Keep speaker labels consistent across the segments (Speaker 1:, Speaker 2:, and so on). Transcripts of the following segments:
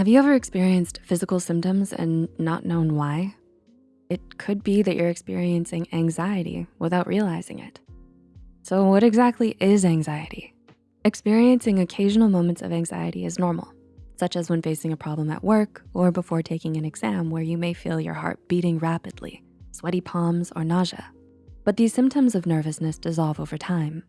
Speaker 1: Have you ever experienced physical symptoms and not known why? It could be that you're experiencing anxiety without realizing it. So what exactly is anxiety? Experiencing occasional moments of anxiety is normal, such as when facing a problem at work or before taking an exam where you may feel your heart beating rapidly, sweaty palms, or nausea. But these symptoms of nervousness dissolve over time.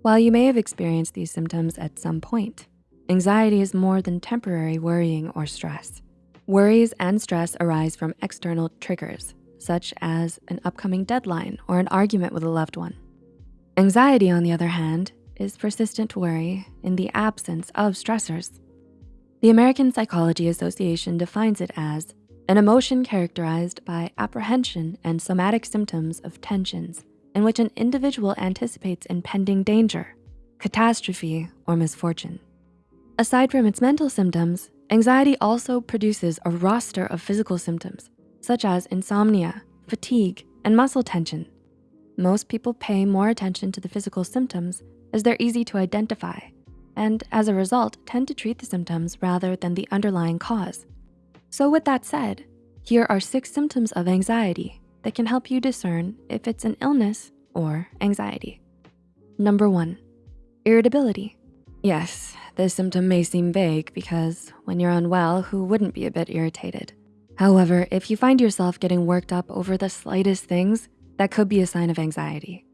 Speaker 1: While you may have experienced these symptoms at some point, anxiety is more than temporary worrying or stress. Worries and stress arise from external triggers, such as an upcoming deadline or an argument with a loved one. Anxiety, on the other hand, is persistent worry in the absence of stressors. The American Psychology Association defines it as an emotion characterized by apprehension and somatic symptoms of tensions in which an individual anticipates impending danger, catastrophe, or misfortune. Aside from its mental symptoms, anxiety also produces a roster of physical symptoms, such as insomnia, fatigue, and muscle tension. Most people pay more attention to the physical symptoms as they're easy to identify, and as a result, tend to treat the symptoms rather than the underlying cause. So with that said, here are six symptoms of anxiety that can help you discern if it's an illness or anxiety. Number one, irritability. Yes, this symptom may seem vague because when you're unwell, who wouldn't be a bit irritated? However, if you find yourself getting worked up over the slightest things, that could be a sign of anxiety.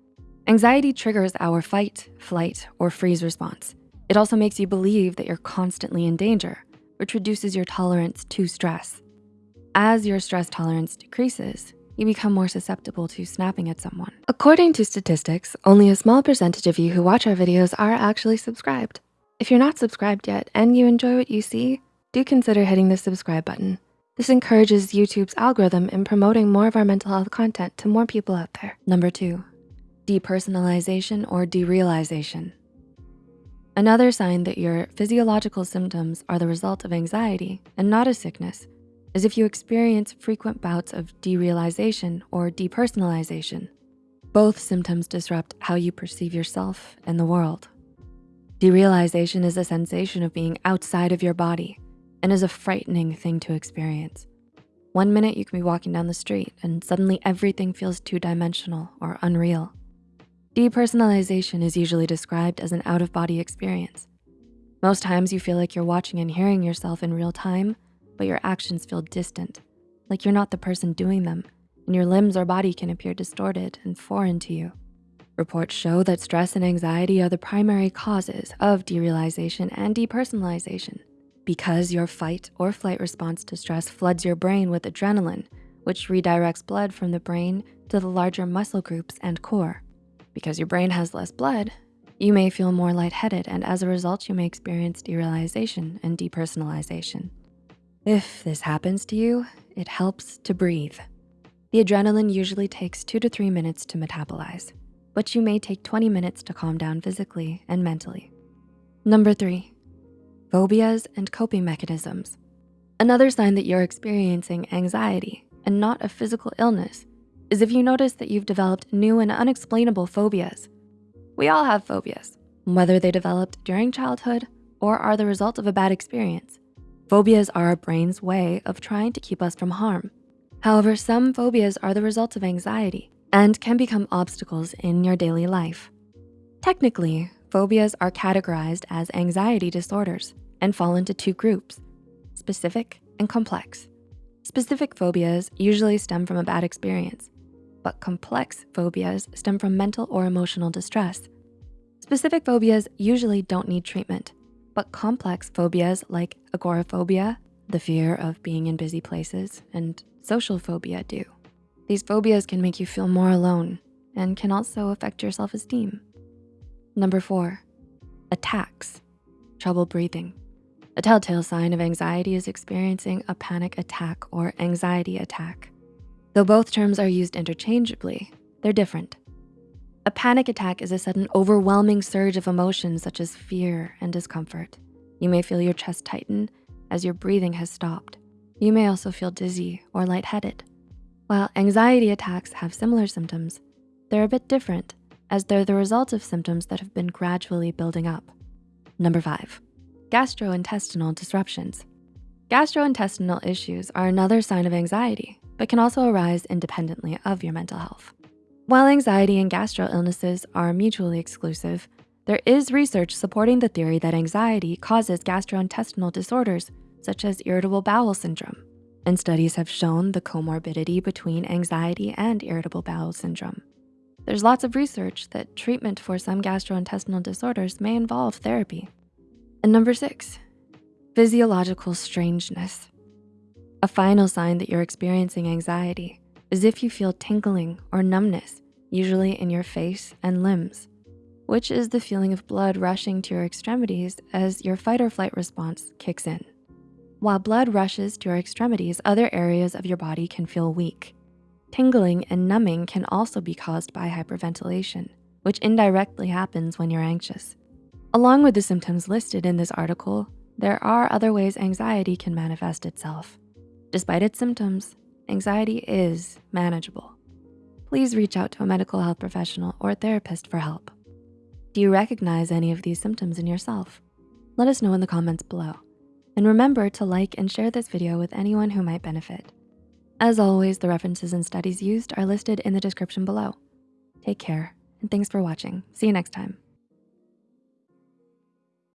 Speaker 1: Anxiety triggers our fight, flight, or freeze response. It also makes you believe that you're constantly in danger, which reduces your tolerance to stress. As your stress tolerance decreases, you become more susceptible to snapping at someone. According to statistics, only a small percentage of you who watch our videos are actually subscribed. If you're not subscribed yet and you enjoy what you see, do consider hitting the subscribe button. This encourages YouTube's algorithm in promoting more of our mental health content to more people out there. Number two, depersonalization or derealization. Another sign that your physiological symptoms are the result of anxiety and not a sickness is if you experience frequent bouts of derealization or depersonalization. Both symptoms disrupt how you perceive yourself and the world. Derealization is a sensation of being outside of your body and is a frightening thing to experience. One minute you can be walking down the street and suddenly everything feels two-dimensional or unreal. Depersonalization is usually described as an out-of-body experience. Most times you feel like you're watching and hearing yourself in real time, but your actions feel distant, like you're not the person doing them, and your limbs or body can appear distorted and foreign to you. Reports show that stress and anxiety are the primary causes of derealization and depersonalization because your fight or flight response to stress floods your brain with adrenaline, which redirects blood from the brain to the larger muscle groups and core. Because your brain has less blood, you may feel more lightheaded and as a result, you may experience derealization and depersonalization. If this happens to you, it helps to breathe. The adrenaline usually takes two to three minutes to metabolize, but you may take 20 minutes to calm down physically and mentally. Number three, phobias and coping mechanisms. Another sign that you're experiencing anxiety and not a physical illness is if you notice that you've developed new and unexplainable phobias. We all have phobias, whether they developed during childhood or are the result of a bad experience. Phobias are our brain's way of trying to keep us from harm. However, some phobias are the result of anxiety and can become obstacles in your daily life. Technically, phobias are categorized as anxiety disorders and fall into two groups, specific and complex. Specific phobias usually stem from a bad experience, but complex phobias stem from mental or emotional distress. Specific phobias usually don't need treatment, but complex phobias like agoraphobia, the fear of being in busy places, and social phobia do. These phobias can make you feel more alone and can also affect your self-esteem. Number four, attacks, trouble breathing. A telltale sign of anxiety is experiencing a panic attack or anxiety attack. Though both terms are used interchangeably, they're different. A panic attack is a sudden overwhelming surge of emotions such as fear and discomfort. You may feel your chest tighten as your breathing has stopped. You may also feel dizzy or lightheaded. While anxiety attacks have similar symptoms, they're a bit different as they're the result of symptoms that have been gradually building up. Number five, gastrointestinal disruptions. Gastrointestinal issues are another sign of anxiety, but can also arise independently of your mental health. While anxiety and gastro illnesses are mutually exclusive, there is research supporting the theory that anxiety causes gastrointestinal disorders such as irritable bowel syndrome. And studies have shown the comorbidity between anxiety and irritable bowel syndrome. There's lots of research that treatment for some gastrointestinal disorders may involve therapy. And number six, physiological strangeness. A final sign that you're experiencing anxiety is if you feel tingling or numbness, usually in your face and limbs, which is the feeling of blood rushing to your extremities as your fight or flight response kicks in. While blood rushes to your extremities, other areas of your body can feel weak. Tingling and numbing can also be caused by hyperventilation, which indirectly happens when you're anxious. Along with the symptoms listed in this article, there are other ways anxiety can manifest itself. Despite its symptoms, anxiety is manageable. Please reach out to a medical health professional or therapist for help. Do you recognize any of these symptoms in yourself? Let us know in the comments below. And remember to like and share this video with anyone who might benefit. As always, the references and studies used are listed in the description below. Take care, and thanks for watching. See you next time.